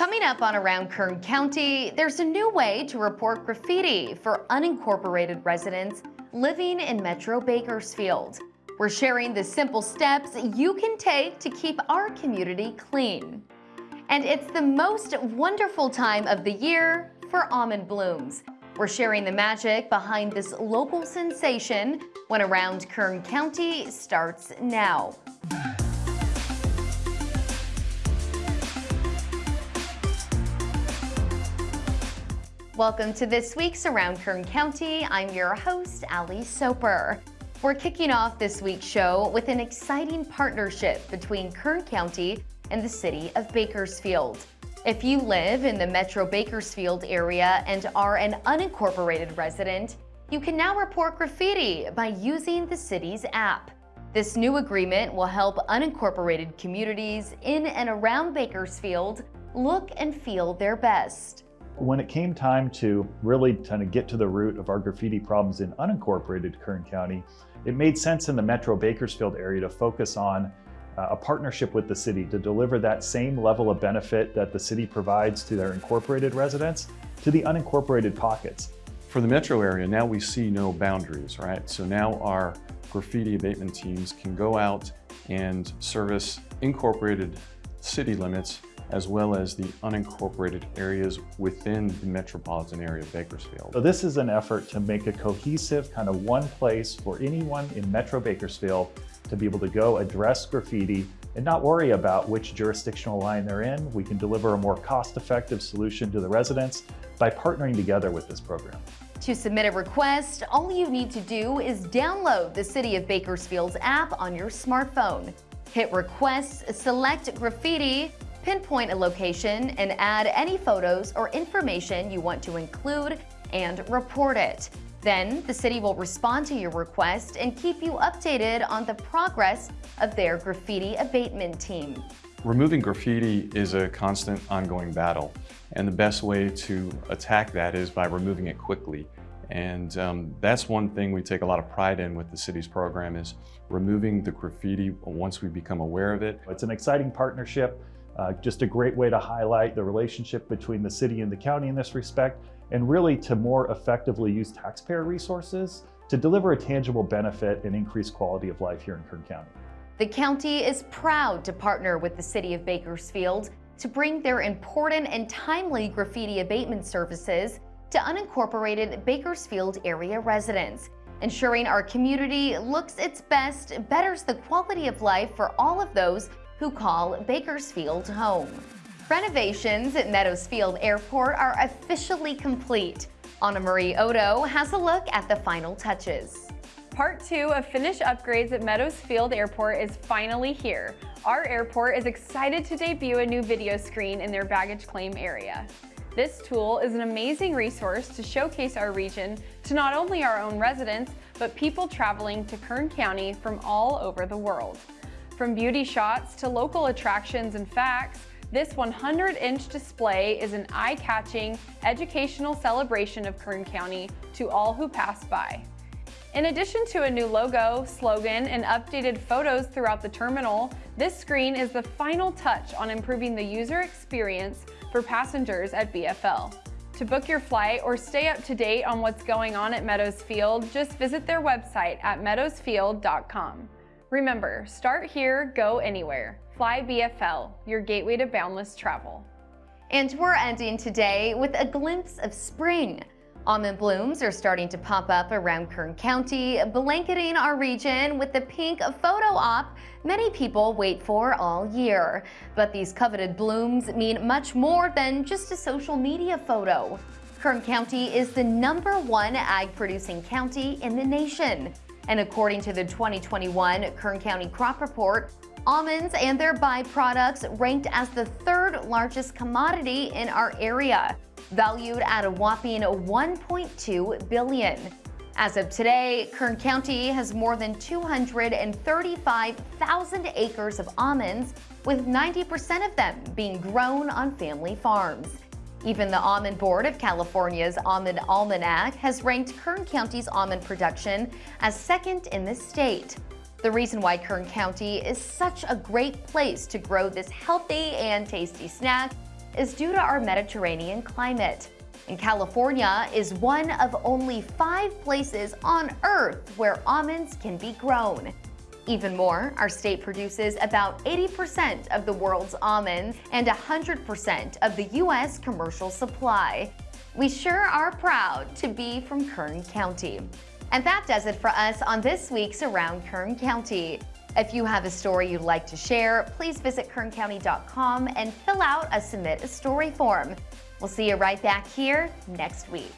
Coming up on Around Kern County, there's a new way to report graffiti for unincorporated residents living in Metro Bakersfield. We're sharing the simple steps you can take to keep our community clean. And it's the most wonderful time of the year for almond blooms. We're sharing the magic behind this local sensation when Around Kern County starts now. Welcome to this week's Around Kern County. I'm your host, Ali Soper. We're kicking off this week's show with an exciting partnership between Kern County and the city of Bakersfield. If you live in the Metro Bakersfield area and are an unincorporated resident, you can now report graffiti by using the city's app. This new agreement will help unincorporated communities in and around Bakersfield look and feel their best. When it came time to really kind of get to the root of our graffiti problems in unincorporated Kern County, it made sense in the Metro Bakersfield area to focus on uh, a partnership with the city to deliver that same level of benefit that the city provides to their incorporated residents to the unincorporated pockets. For the metro area, now we see no boundaries, right? So now our graffiti abatement teams can go out and service incorporated city limits as well as the unincorporated areas within the metropolitan area of Bakersfield. So this is an effort to make a cohesive kind of one place for anyone in Metro Bakersfield to be able to go address graffiti and not worry about which jurisdictional line they're in. We can deliver a more cost-effective solution to the residents by partnering together with this program. To submit a request, all you need to do is download the City of Bakersfield's app on your smartphone. Hit Requests, select Graffiti, pinpoint a location, and add any photos or information you want to include and report it. Then the city will respond to your request and keep you updated on the progress of their graffiti abatement team. Removing graffiti is a constant ongoing battle and the best way to attack that is by removing it quickly. And um, that's one thing we take a lot of pride in with the city's program is removing the graffiti once we become aware of it. It's an exciting partnership. Uh, just a great way to highlight the relationship between the city and the county in this respect, and really to more effectively use taxpayer resources to deliver a tangible benefit and increase quality of life here in Kern County. The county is proud to partner with the city of Bakersfield to bring their important and timely graffiti abatement services to unincorporated Bakersfield area residents. Ensuring our community looks its best betters the quality of life for all of those who call Bakersfield home. Renovations at Meadows Field Airport are officially complete. Anna Marie Odo has a look at the final touches. Part two of finished upgrades at Meadows Field Airport is finally here. Our airport is excited to debut a new video screen in their baggage claim area. This tool is an amazing resource to showcase our region to not only our own residents, but people traveling to Kern County from all over the world. From beauty shots to local attractions and facts, this 100-inch display is an eye-catching, educational celebration of Kern County to all who pass by. In addition to a new logo, slogan, and updated photos throughout the terminal, this screen is the final touch on improving the user experience for passengers at BFL. To book your flight or stay up to date on what's going on at Meadows Field, just visit their website at meadowsfield.com. Remember, start here, go anywhere. Fly BFL, your gateway to boundless travel. And we're ending today with a glimpse of spring. Almond blooms are starting to pop up around Kern County, blanketing our region with the pink photo op many people wait for all year. But these coveted blooms mean much more than just a social media photo. Kern County is the number one ag producing county in the nation. And according to the 2021 Kern County Crop Report, almonds and their byproducts ranked as the third largest commodity in our area, valued at a whopping 1.2 billion. As of today, Kern County has more than 235,000 acres of almonds, with 90% of them being grown on family farms. Even the Almond Board of California's Almond Almanac has ranked Kern County's almond production as second in the state. The reason why Kern County is such a great place to grow this healthy and tasty snack is due to our Mediterranean climate. And California is one of only five places on Earth where almonds can be grown. Even more, our state produces about 80% of the world's almonds and 100% of the U.S. commercial supply. We sure are proud to be from Kern County. And that does it for us on this week's Around Kern County. If you have a story you'd like to share, please visit kerncounty.com and fill out a Submit a Story form. We'll see you right back here next week.